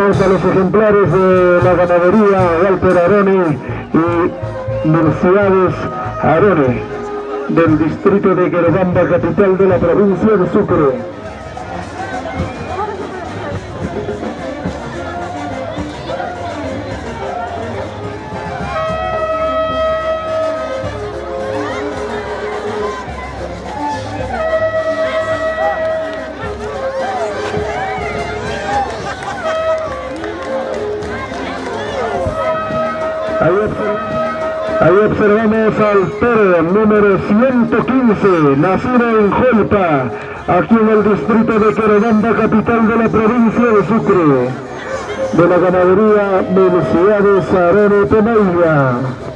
A los ejemplares de la ganadería Walter Arone y Mercedes Arone del distrito de Querobamba, capital de la provincia de Sucre. Observamos al toro número 115, nacido en Jolpa, aquí en el distrito de Querobamba, capital de la provincia de Sucre, de la ganadería de Sarone Temeya.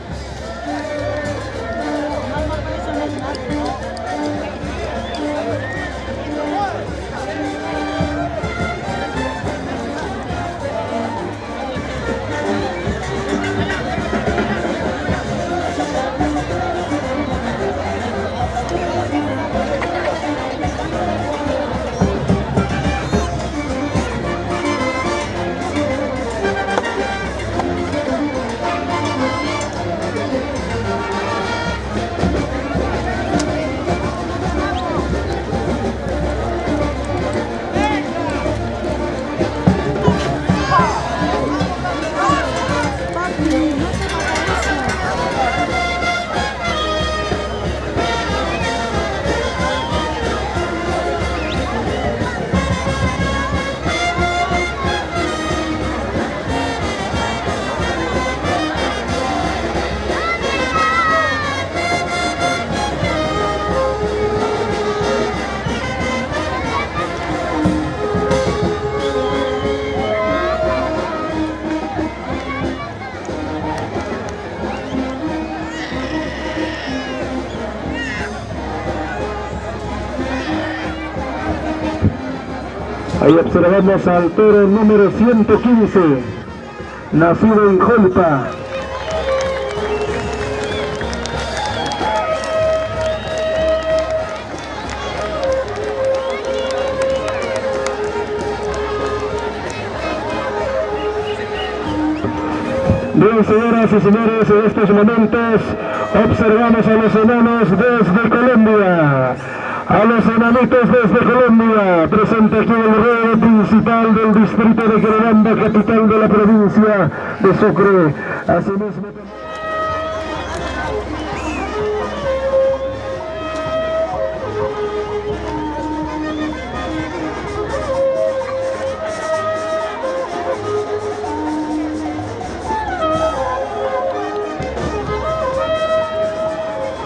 Observamos al toro número 115, nacido en Jolpa. Bien, señoras y señores, en estos momentos observamos a los enanos desde Colombia a los enanitos desde Colombia, presente aquí el rey principal del distrito de Granada, capital de la provincia de Sucre. Asimismo,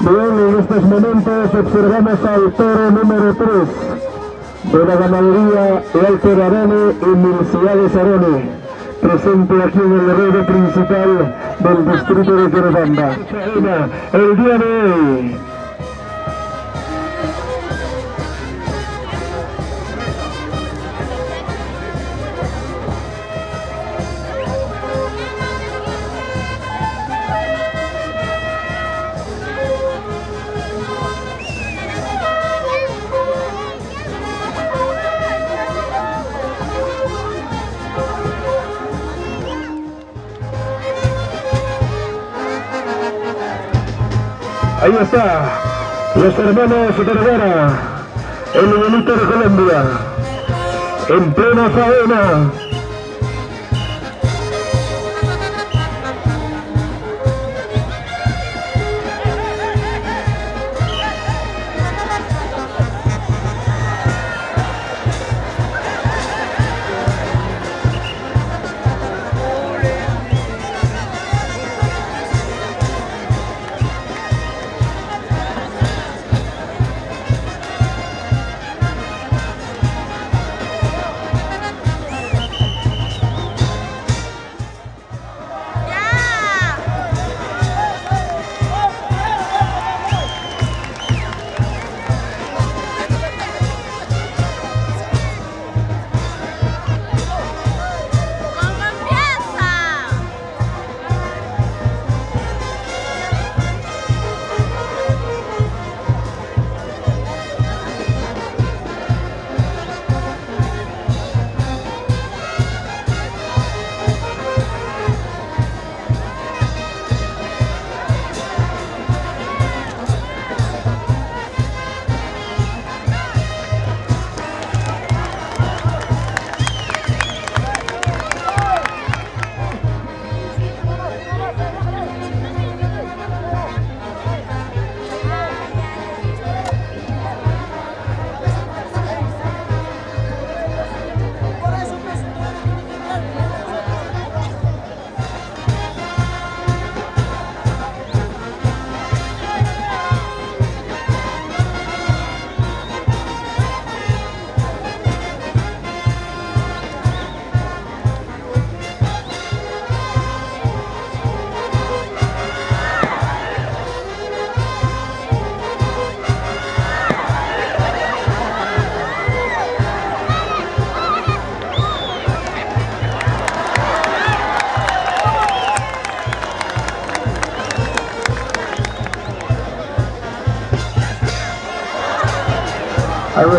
Bien, en estos momentos observamos al toro número 3 de la ganadería Walter Arone y Milciades Arone, presente aquí en el ruedo principal del distrito de Querobamba. El día de hoy Ahí está, los hermanos Vergara, el bonito de Colombia, en plena faena.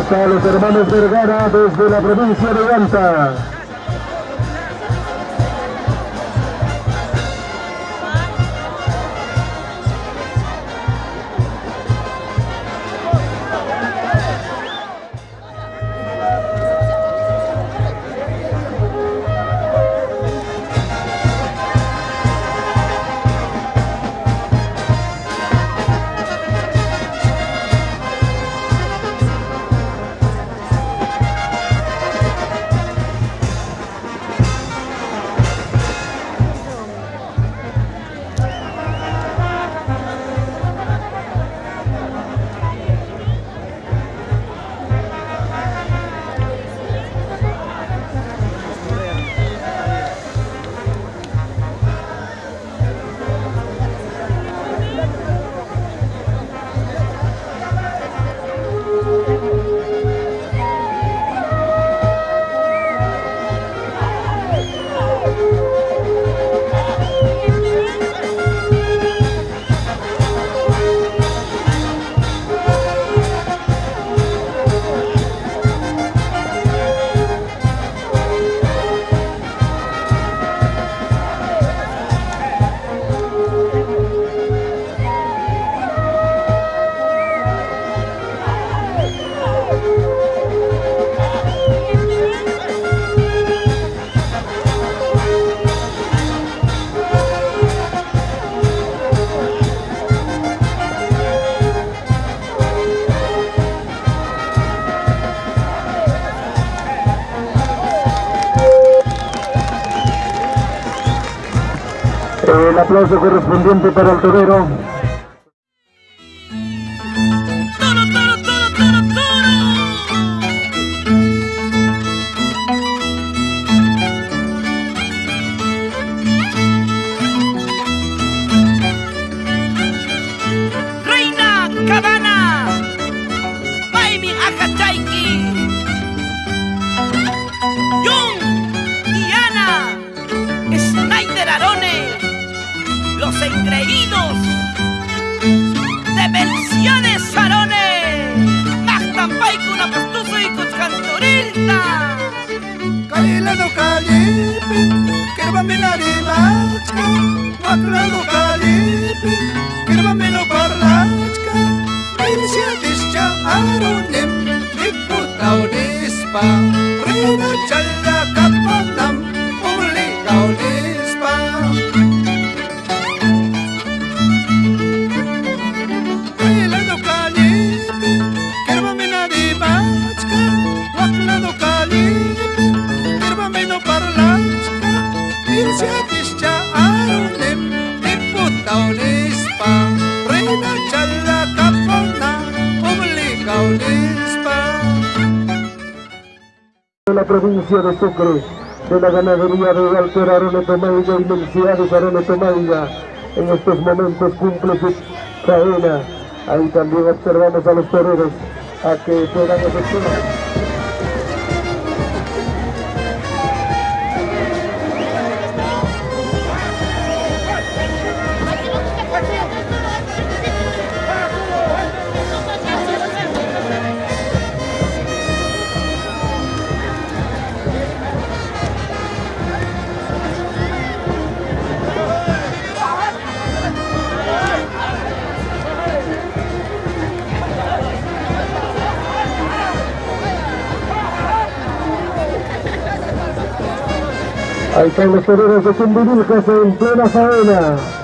Están los hermanos Vergara desde la provincia de Ganta. Aplauso correspondiente para el torero. Dispa, provincia de Sucre, de la ganadería de Walter Arone Tomaiga y Melciades Arone Tomaiga. En estos momentos cumple su cadena. Ahí también observamos a los toreros a que puedan efectuar. Están los toreros de Cumbirilcas en plena faena.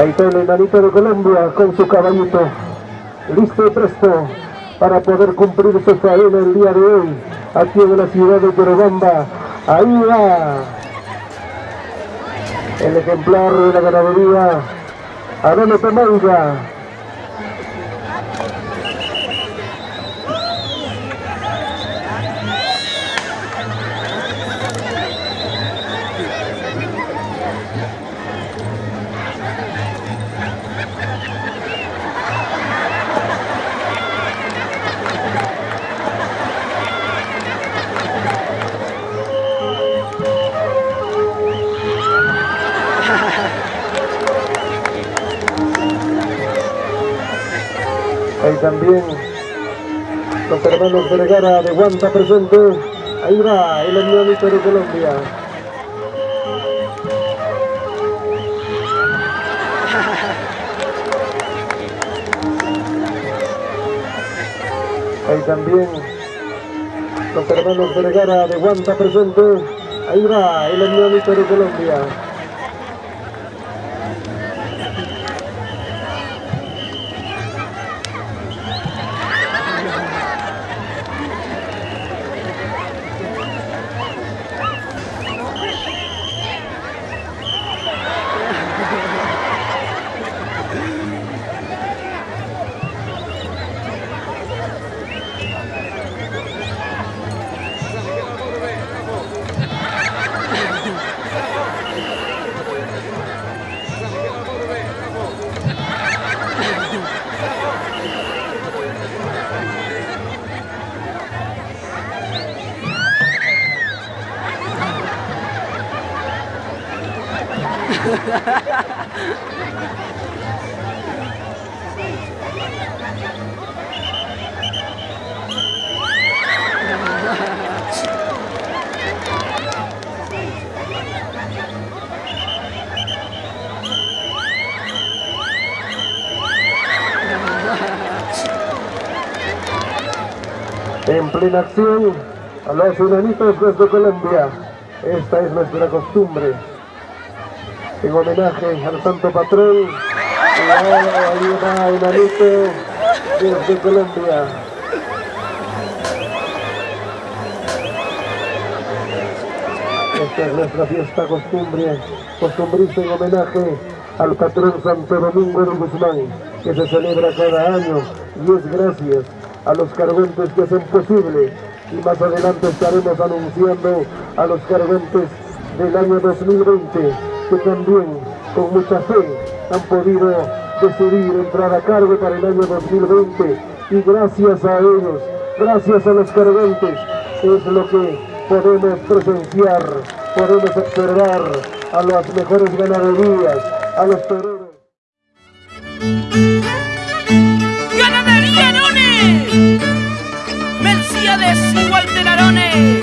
Ahí está el enanito de Colombia con su caballito, listo y presto para poder cumplir su faena el día de hoy, aquí en la ciudad de Yorobamba. Ahí va el ejemplar de la ganadería Adone Tomanga. También los hermanos Vergara de Guanta presente. Ahí va el hermanito de Colombia. Ahí también los hermanos Vergara de Guanta presente. Ahí va el hermanito de Colombia. En plena acción, a los enanitos desde Colombia. Esta es nuestra costumbre. En homenaje al santo patrón, va enanito desde Colombia. Esta es nuestra fiesta costumbre, costumbrista en homenaje al patrón Santo Domingo de Guzmán, que se celebra cada año y es gracias a los cargentes que hacen posible y más adelante estaremos anunciando a los cargentes del año 2020 que también con mucha fe han podido decidir entrar a cargo para el año 2020 y gracias a ellos, gracias a los cargentes es lo que podemos presenciar, podemos observar a las mejores ganaderías, a los toreros. Walter Arone.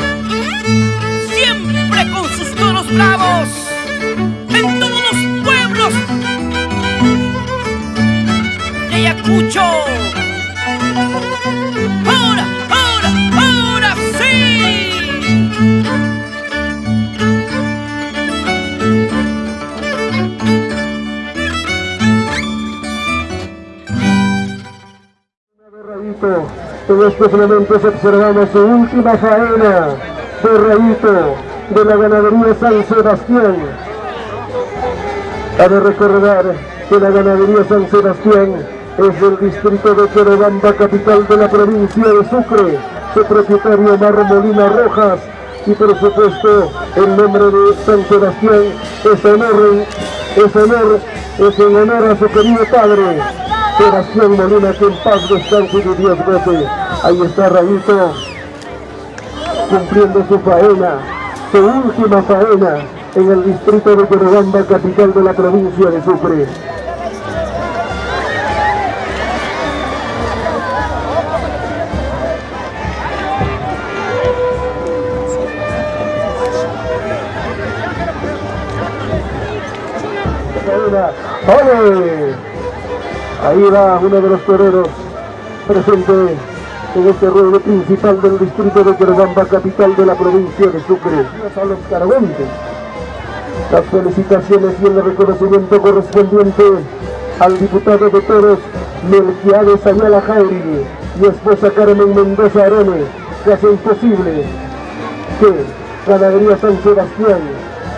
En estos momentos observamos su última faena de de la ganadería San Sebastián. Ha de recordar que la ganadería San Sebastián es del distrito de Querobamba, capital de la provincia de Sucre. Su propietario Omar Molina Rojas y por supuesto el nombre de San Sebastián es honor, es honor, es en honor a su querido padre. Sebastián Molina, que en paz descanse de Dios goce. Ahí está Rayito, cumpliendo su faena, su última faena en el distrito de Querobamba, capital de la provincia de Sucre. ¡Ole! Ahí va uno de los toreros presente en este ruedo principal del distrito de Querobamba, capital de la provincia de Sucre. A los. Las felicitaciones y el reconocimiento correspondiente al diputado de toros Melquiades Ayala Jauri y esposa Carmen Mendoza Arone, que hace imposible que Ganadería San Sebastián,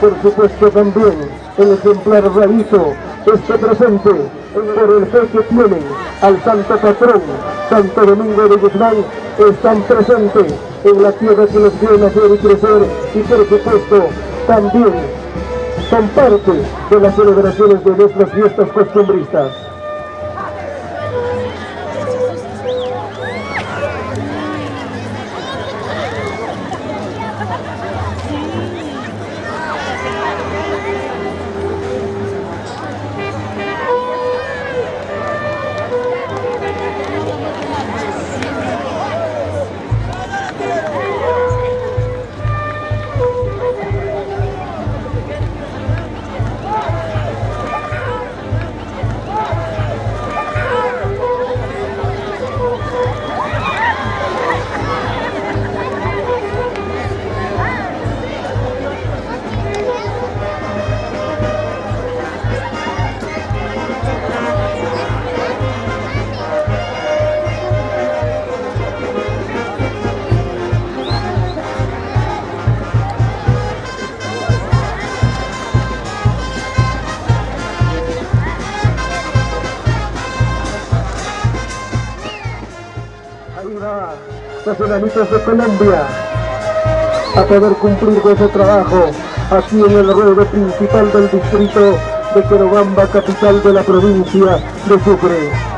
por supuesto también el ejemplar Rabito, esté presente por el fe que tienen al Santo Patrón, Santo Domingo de Guzmán, están presentes en la tierra que los vio nacer y crecer y por supuesto también son parte de las celebraciones de nuestras fiestas costumbristas. De Colombia a poder cumplir ese trabajo aquí en el ruedo principal del distrito de Querobamba, capital de la provincia de Sucre.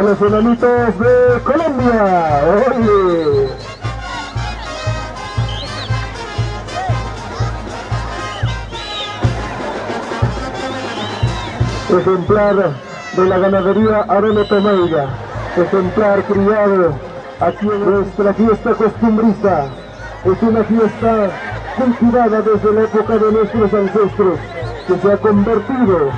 A los enanitos de Colombia. Oye. Ejemplar de la ganadería Arena Tomeiga. Ejemplar criado aquí en nuestra fiesta costumbrista. Es una fiesta cultivada desde la época de nuestros ancestros, que se ha convertido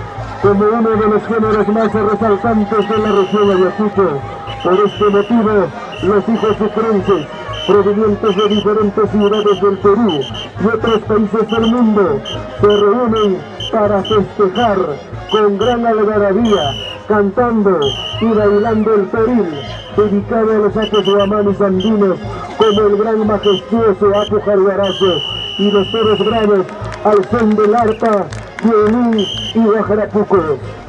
como uno de los géneros más resaltantes de la región de Ayacucho. Por este motivo, los hijos sucrenses, provenientes de diferentes ciudades del Perú y otros países del mundo, se reúnen para festejar con gran algarabía, cantando y bailando el peril, dedicado a los actos guamanes andinos, como el gran majestuoso Apu y los toros bravos al son del arpa, violín y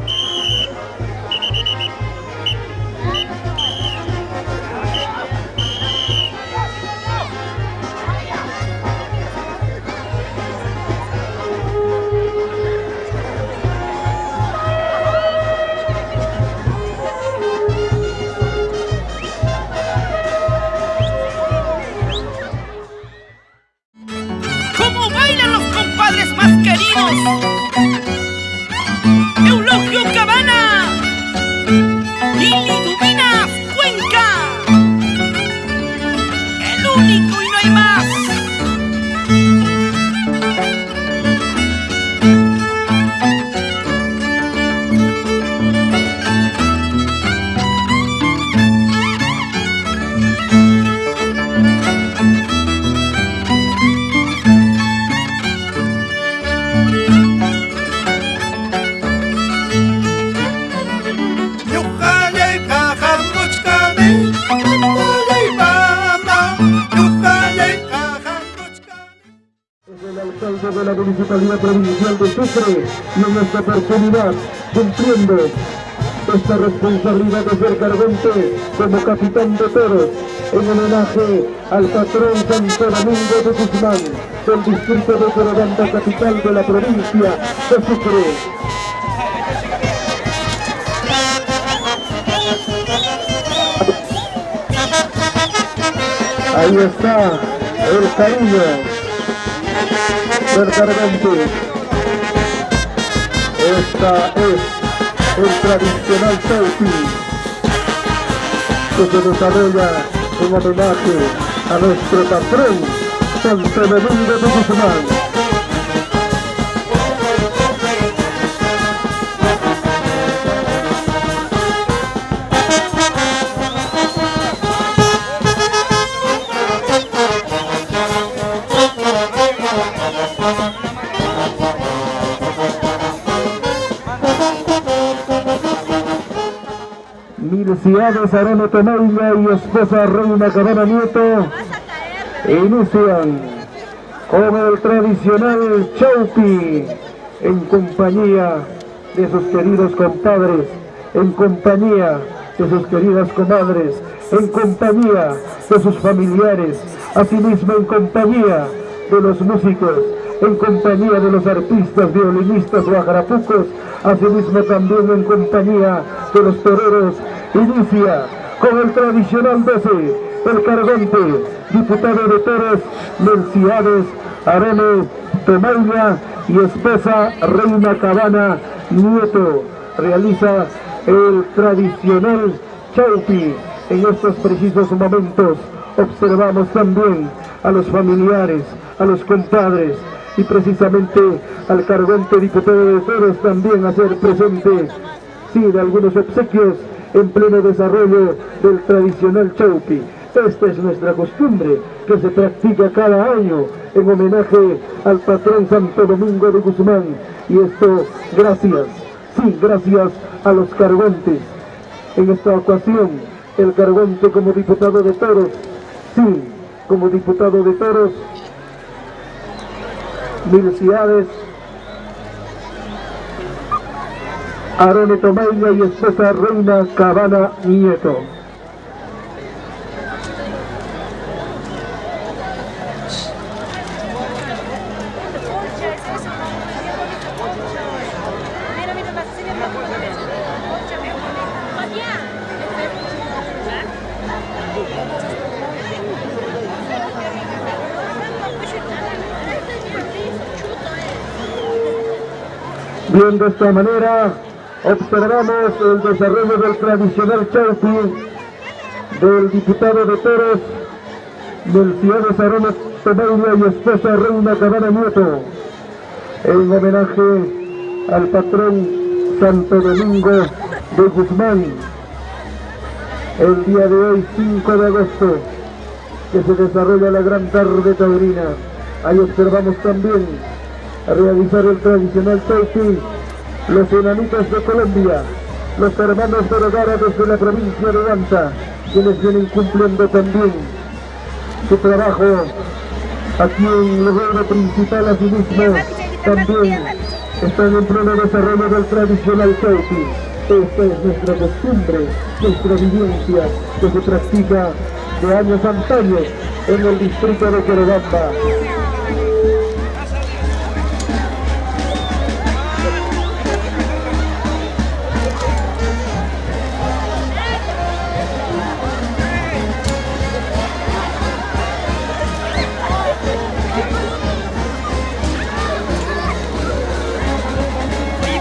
esta responsabilidad de ser cargante como capitán de toros en homenaje al patrón Santo Domingo de Guzmán del distrito de Corobanda, capital de la provincia de Sucre. Ahí está el cariño del. Esta es el tradicional selfie que se desarrolla en homenaje a nuestro patrón, San Benedito de Tucumán. Milciades Arano Tomailla y esposa Reina Cabana Nieto. Inician con el tradicional Chaupi en compañía de sus queridos compadres, en compañía de sus queridas comadres, en compañía de sus familiares, asimismo en compañía de los músicos, en compañía de los artistas, violinistas o agrapucos, asimismo también en compañía de los toreros, inicia con el tradicional 12, el cargante, diputado de toros, Merciades, Arene, Tomaya y esposa Reina Cabana Nieto, realiza el tradicional chaupi en estos precisos momentos. Observamos también a los familiares, a los compadres y precisamente al cargante diputado de Toros también hacer presente, sí, de algunos obsequios en pleno desarrollo del tradicional chaupi. Esta es nuestra costumbre que se practica cada año en homenaje al patrón Santo Domingo de Guzmán. Y esto gracias, sí, gracias a los cargontes. En esta ocasión, el cargonte como diputado de toros, sí, como diputado de toros, Milciades, Arone Tomaya y esposa Reina Cabana Nieto. Bien, de esta manera observamos el desarrollo del tradicional chaupi del diputado de Toros, del ciudad Arona Tomaya y esposa Reina Cabana Nieto, en homenaje al patrón Santo Domingo de Guzmán, el día de hoy, 5 de agosto, que se desarrolla la gran tarde taurina. Ahí observamos también realizar el tradicional selfie los enanitos de Colombia, los hermanos de Rogara desde la provincia de Danta, quienes vienen cumpliendo también su trabajo aquí en el gobierno principal, asimismo también están en pleno desarrollo del tradicional selfie. Esta es nuestra costumbre, nuestra vivencia que se practica de años antaños en el distrito de Querobamba.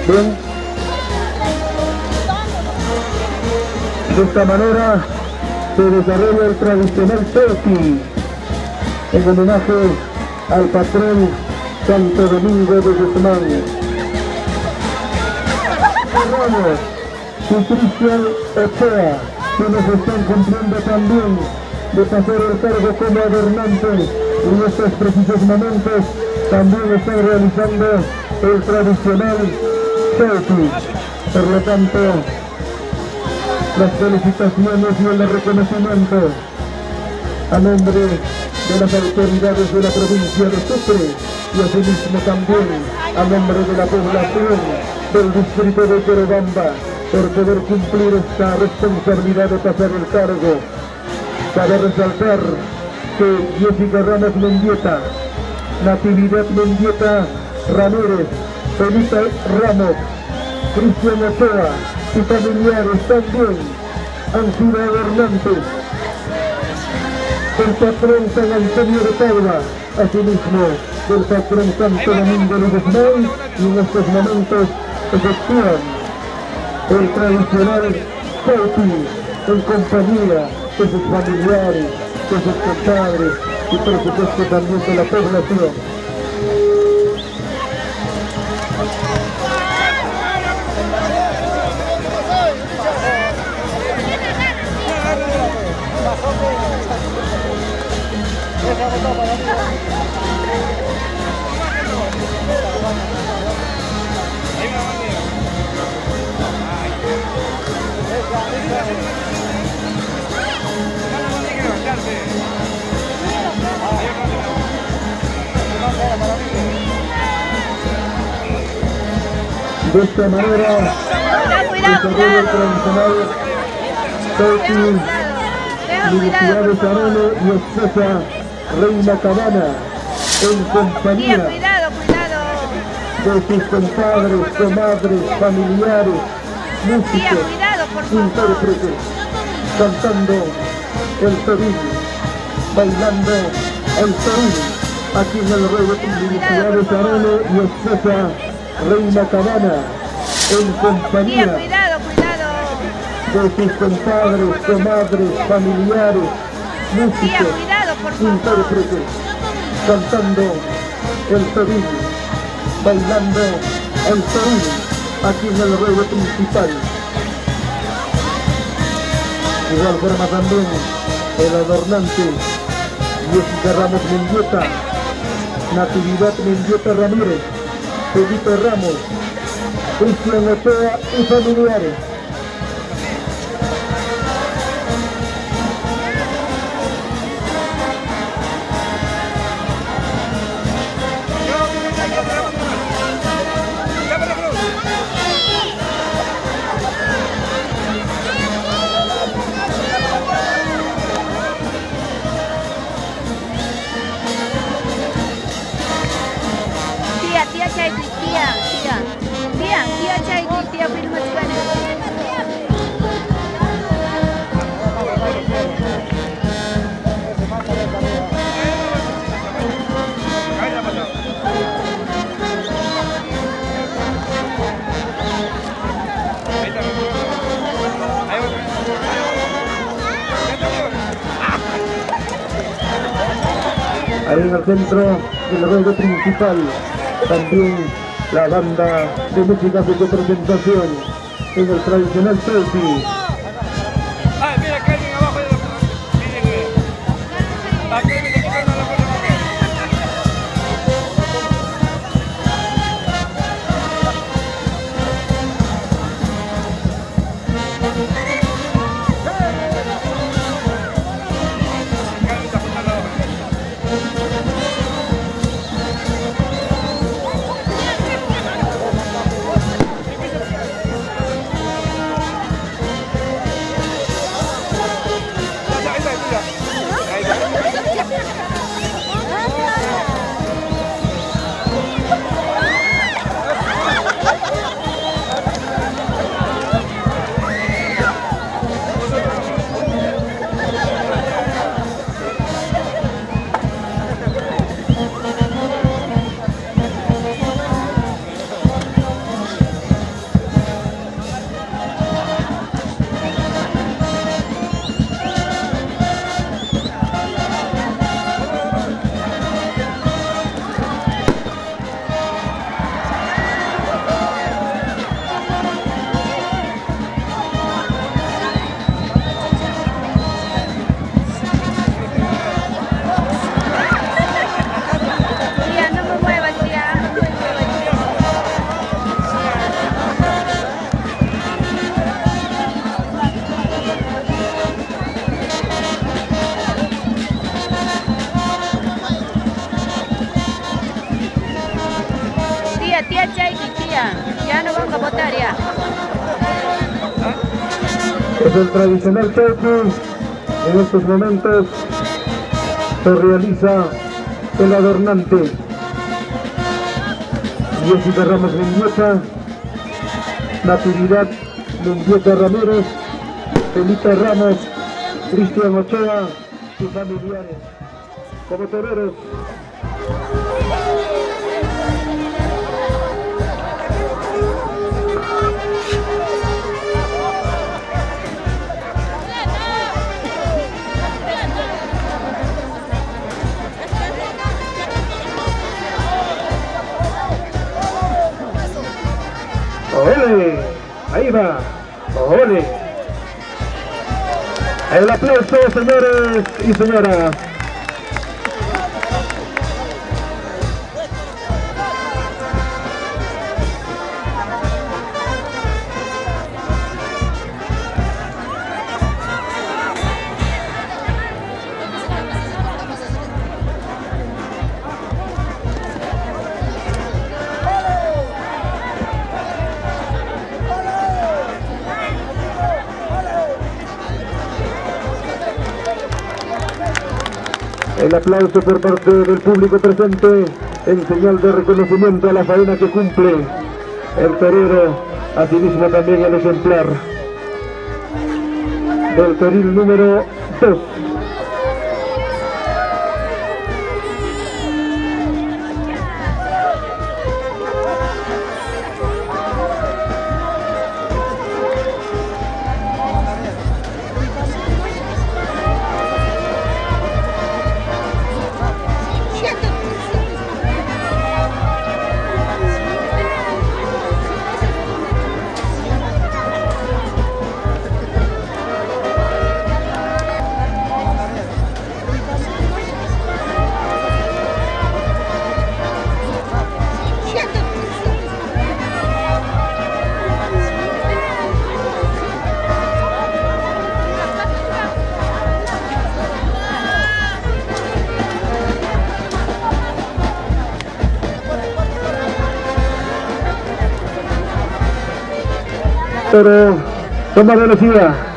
Bien. De esta manera se desarrolla el tradicional selfie en homenaje al patrón Santo Domingo de Guzmán. Ramos y Cristian Ochoa, quienes están cumpliendo también de pasar el cargo como gobernante en estos precisos momentos, también están realizando el tradicional Por lo tanto, las felicitaciones y el reconocimiento a nombre de las autoridades de la provincia de Sucre y asimismo también a nombre de la población del distrito de Querobamba por poder cumplir esta responsabilidad de pasar el cargo. Cabe resaltar que Jessica Ramos Mendieta, Natividad Mendieta Ramírez, Felipe Ramos, Cristian Ochoa y familiares también han gobernantes. El patrón San Antonio de Padua, asimismo del patrón Santo Domingo de Guzmán, y en estos momentos efectúan el tradicional Cauti en compañía de sus familiares, de sus compadres y por supuesto también de la población. De esta manera, Cuidado, cuidado, el cuidado. tradicional Turkey, Universidad de. Sarone y Reina Cabana, en compañía de sus compadres, comadres, familiares, músicos, intérpretes, cantando el Perú, bailando el Perú, aquí en el Rey de Universidad de y Reina Cabana, en compañía cuidado, cuidado. de sus compadres, comadres, familiares, músicos, intérpretes, cantando el Perú, bailando el Perú, aquí en el ruedo principal. De igual forma también el adornante Jessica Ramos Mendieta, Natividad Mendieta Ramírez, Felipe Ramos, Cristian Ochoa y familiares. Centro del ruedo principal, también la banda de música de representación en el tradicional selfie. Es el tradicional selfie. En estos momentos se realiza el adornante. Jessica Ramos Mendieta, Natividad Mendieta Ramírez, Felipe Ramos, Cristian Ochoa y familiares. Como toreros, ¡Ole! Ahí va. ¡Ole! El aplauso, señores y señoras. El aplauso por parte del público presente en señal de reconocimiento a la faena que cumple el torero, asimismo también el ejemplar del toril número 2. Pero toma velocidad.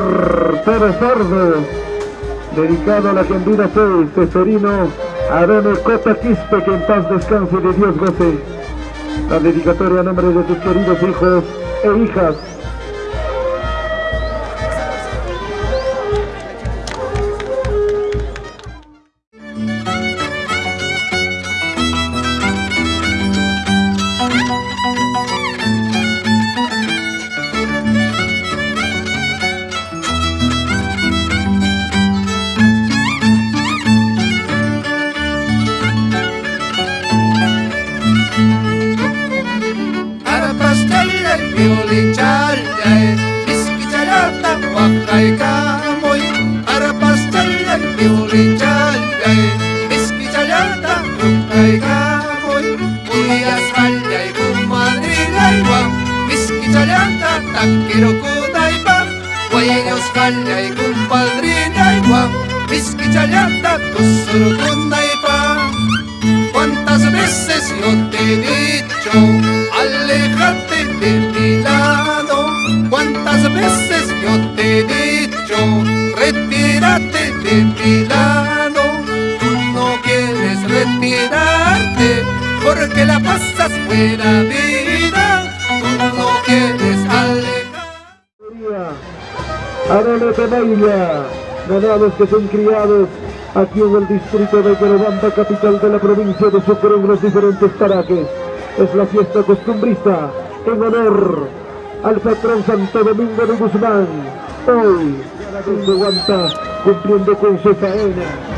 Pérez Sardo, dedicado a la Argentina 6, tesorino Arene Cota Quispe, que en paz descanse de Dios goce. La dedicatoria a nombre de tus queridos hijos e hijas. Ganados que son criados aquí en el distrito de Querobamba, capital de la provincia de Sucre, en los diferentes parajes. Es la fiesta costumbrista en honor al patrón Santo Domingo de Guzmán. Hoy, desde Guanta, cumpliendo con su faena.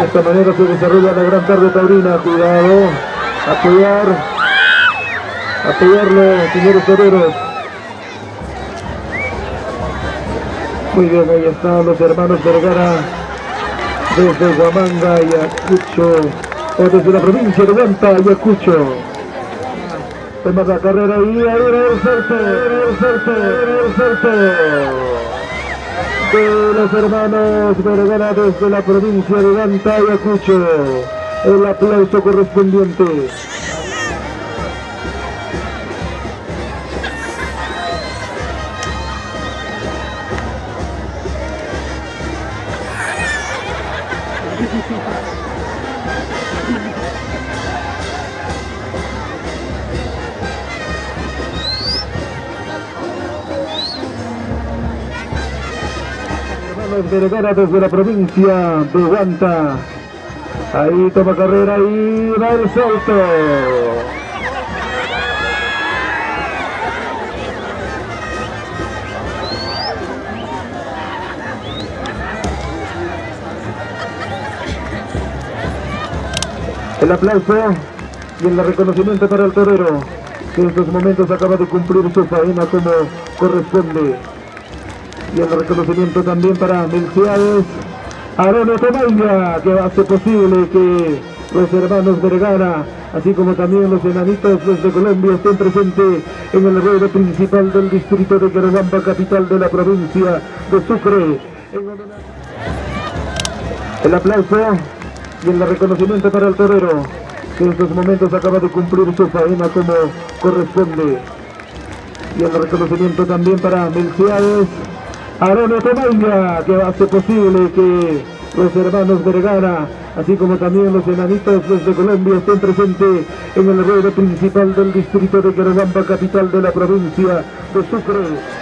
De esta manera se desarrolla la gran tarde taurina. Cuidado. Apoyar. Apoyarlo, señores toreros. Muy bien, ahí están los hermanos Vergara. Desde Huamanga, Ayacucho. O desde la provincia de Guanta, Ayacucho. Toma la carrera y ahí el salto, el salto, el salto de los hermanos Vergara desde la provincia de Ganta, Ayacucho. El aplauso correspondiente. Vergara desde la provincia de Guanta. Ahí toma carrera y va el salto. El aplauso y el reconocimiento para el torero, que en estos momentos acaba de cumplir su faena como corresponde. Y el reconocimiento también para Melciades Arone Tomaya, que hace posible que los hermanos Vergara, así como también los enanitos desde Colombia, estén presentes en el ruedo principal del distrito de Querobamba, capital de la provincia de Sucre. El aplauso y el reconocimiento para el torero, que en estos momentos acaba de cumplir su faena como corresponde. Y el reconocimiento también para Melciades Arone Tomaya, que hace posible que los hermanos Vergara, así como también los enanitos desde Colombia, estén presentes en el ruedo principal del distrito de Querobamba, capital de la provincia de Sucre.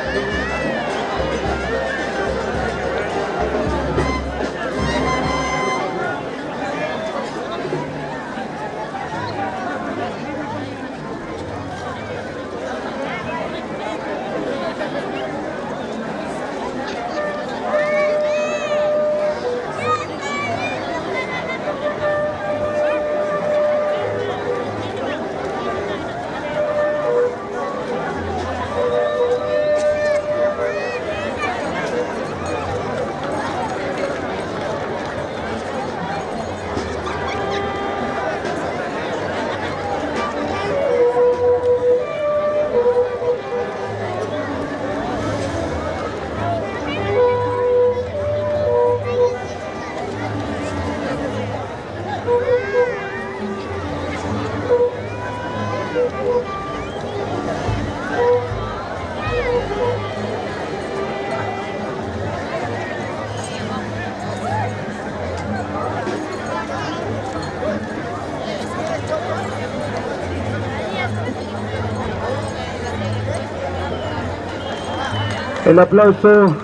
El aplauso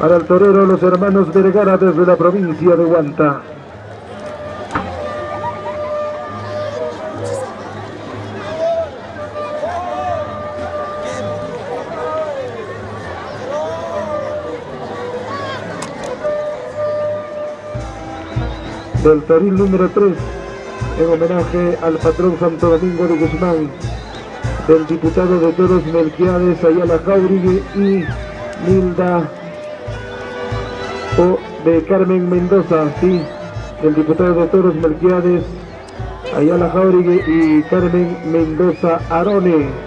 Para el torero, los hermanos Vergara desde la provincia de Huanta. Del toril número 3, en homenaje al patrón Santo Domingo de Guzmán, del diputado de Toros Melquiades Ayala Jauregui y Milda o de Carmen Mendoza, sí, del diputado de Toros Melquiades Ayala Jauregui y Carmen Mendoza Arone.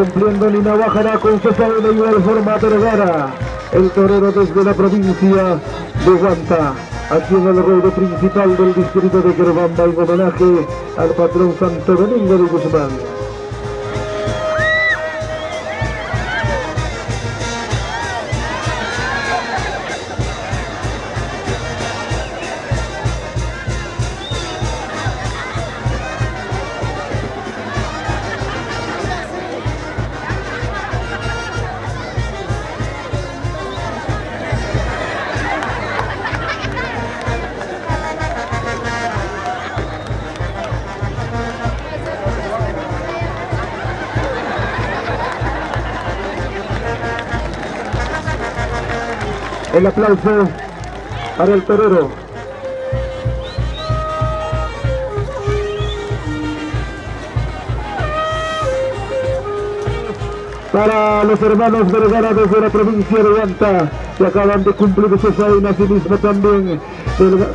Cumpliendo Nina Bajará con su de igual forma Vergara, el torero desde la provincia de Guanta, aquí en el ruedo principal del distrito de Querbamba en homenaje al patrón Santo Domingo de Guzmán. El aplauso para el torero. Para los hermanos Vergara desde la provincia de Guanta, que acaban de cumplir sus años y mismo también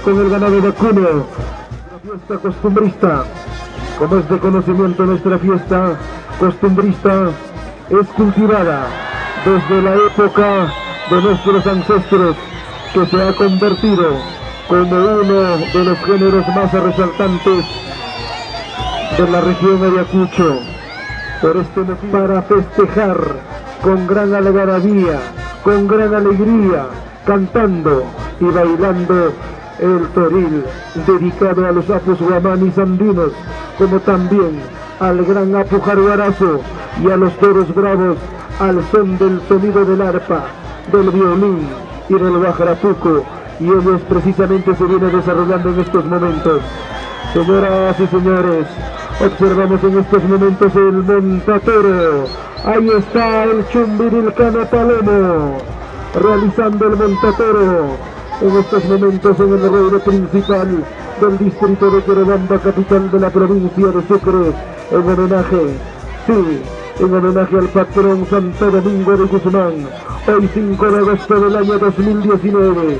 con el ganado vacuno. La fiesta costumbrista, como es de conocimiento nuestra fiesta costumbrista, es cultivada desde la época de nuestros ancestros que se ha convertido como uno de los géneros más resaltantes de la región de Ayacucho. Para festejar con gran algarabía, con gran alegría, cantando y bailando el toril dedicado a los apus guamanis andinos, como también al gran apu jaruarazo y a los toros bravos al son del sonido del arpa del violín y del bajarapuco y ellos precisamente se viene desarrollando en estos momentos. Señoras y señores, observamos en estos momentos el montatero. Ahí está el Chumbirilcano Palomo, realizando el montatero en estos momentos en el ruedo principal del distrito de Querobamba, capital de la provincia de Sucre, en homenaje, sí, en homenaje al patrón Santo Domingo de Guzmán, hoy 5 de agosto del año 2019,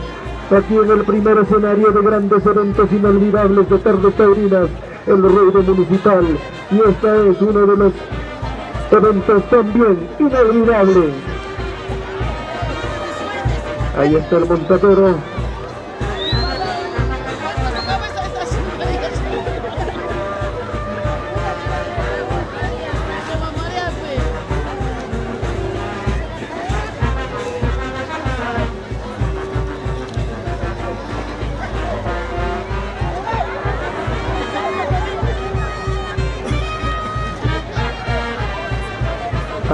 aquí en el primer escenario de grandes eventos inolvidables de tardes taurinas, el ruido municipal, y este es uno de los eventos también inolvidables. Ahí está el montadero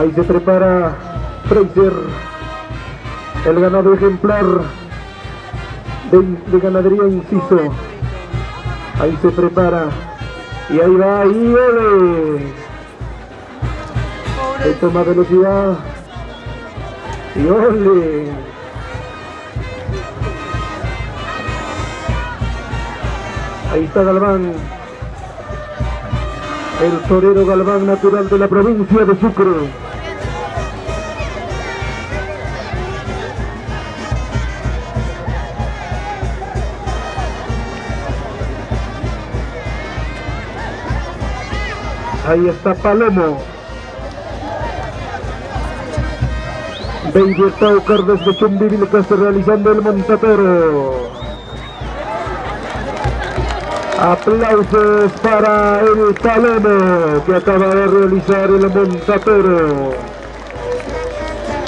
Ahí se prepara Fraser, el ganado ejemplar de, ganadería inciso. Ahí se prepara. Y ahí va, y ole. Ahí toma velocidad. Y ole. Ahí está Galván. El torero Galván natural de la provincia de Sucre. Ahí está Palomo. Baby Taucar desde Chumbivil que está realizando el montatero. Aplausos para el Palomo que acaba de realizar el montatero.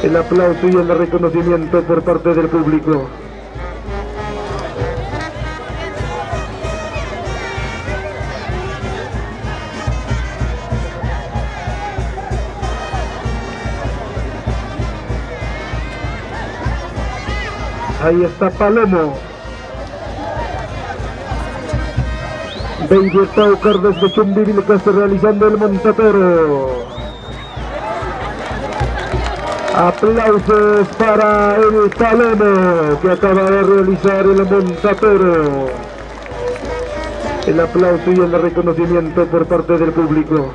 El aplauso y el reconocimiento por parte del público. Ahí está Palomo. Baby Taucar desde Chumbivil que está realizando el montatero. Aplausos para el Palomo que acaba de realizar el montatero. El aplauso y el reconocimiento por parte del público.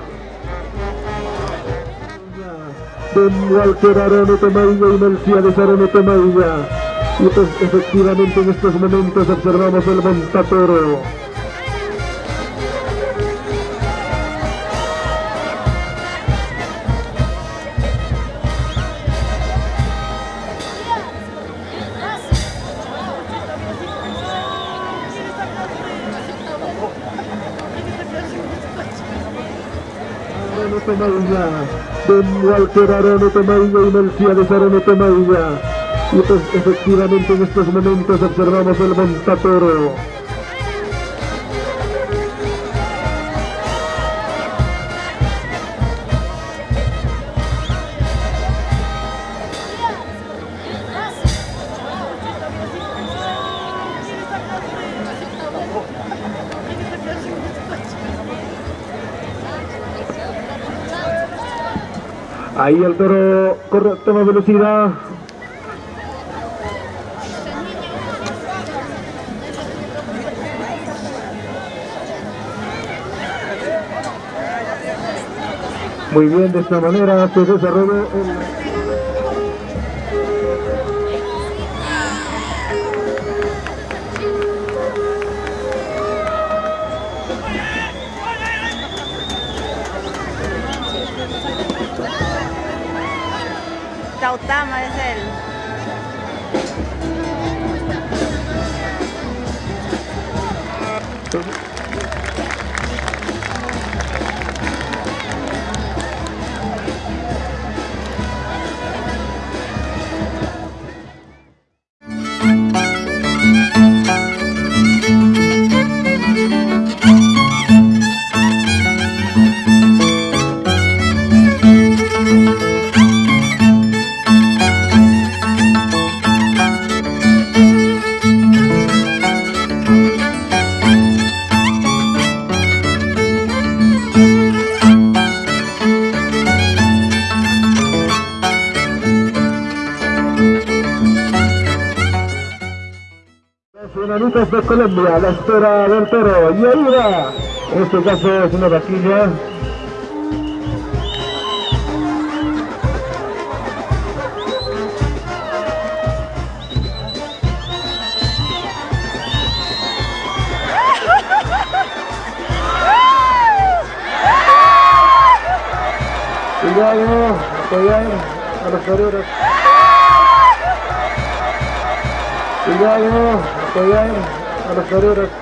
Don Walter Arano Tomailla y Melciades Arano Tomailla y pues efectivamente en estos momentos observamos el montatoro. Don Walter Arano Tomailla y Melciades Arano Tomailla efectivamente en estos momentos observamos el montatoro. Ahí el toro corre a toda velocidad, Muy bien, de esta manera se desarrolla el... Tautama es Colombia, la espera del toro. Y va. En este caso es una vaquilla. Cuidado, apoyar a los toreros. Cuidado, apoyar a los toreros.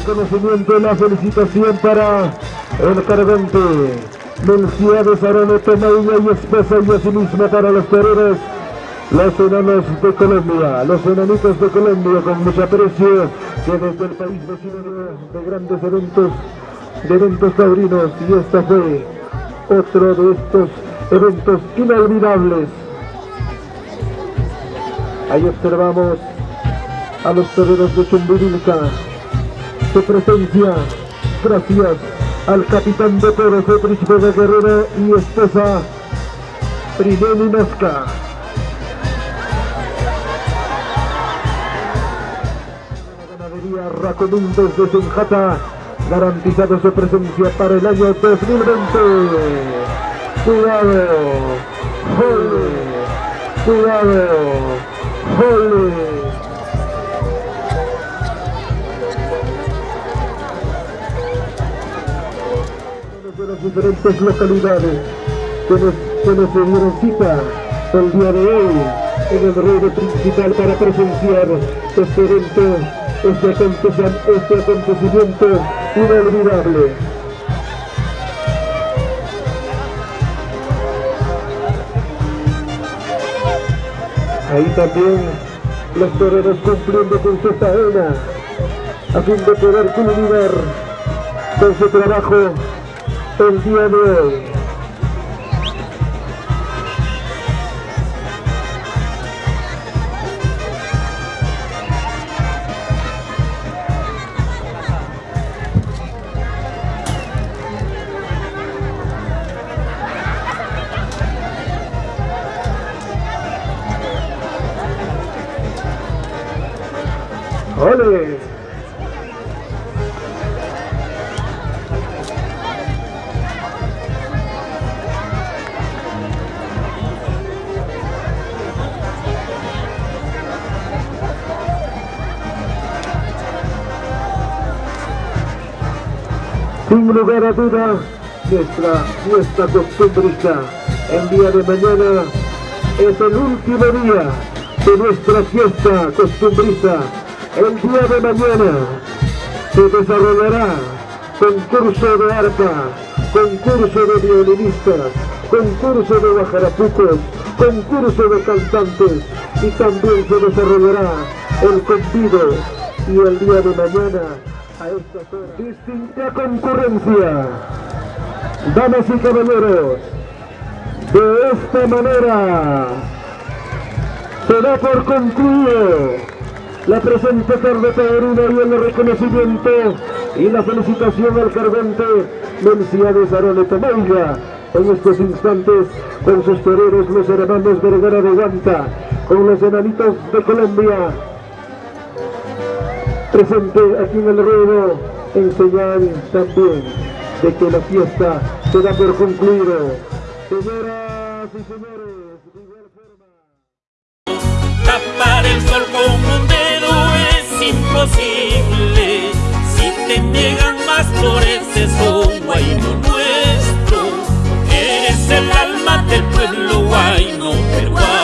Reconocimiento y la felicitación para el cargante Melciades Aroneto Mailla y esposa y asimismo para los toreros los enanos de Colombia, los enanitos de Colombia con mucho aprecio que desde el país vecino de, de grandes eventos, de eventos taurinos y esta fue otro de estos eventos inolvidables. Ahí observamos a los toreros de Chumbirilca, su presencia, gracias al capitán de toros de de Guerrero y esposa Prinelli Nosca. Ganadería Racomín desde Senjata, garantizado su presencia para el año 2020. Cuidado, jole, cuidado, jole. Diferentes localidades que nos, que nos dieron cita el día de hoy en el ruedo principal para presenciar este evento, este, acontecimiento, este acontecimiento inolvidable. Ahí también los toreros cumpliendo con su faena a fin de poder culminar con su trabajo el día de hoy. Sin lugar a duda, nuestra, nuestra costumbrista, el día de mañana es el último día de nuestra fiesta costumbrista. El día de mañana se desarrollará concurso de arpa, concurso de violinistas, concurso de bajarapucos, concurso de cantantes y también se desarrollará el convido y el día de mañana. Distinta concurrencia. Damas y caballeros, de esta manera se da por concluido la presente tarde taurina y el reconocimiento y la felicitación al cargante Menciades Aroneto Maiga en estos instantes con sus toreros los hermanos Vergara de Guanta con los enanitos de Colombia presente aquí en el ruedo en señal también de que la fiesta se da por concluido Señoras y señores, de igual. Tapar el sol con un dedo es imposible, si te niegan más flores es un guayno nuestro, eres el alma del pueblo guayno peruano.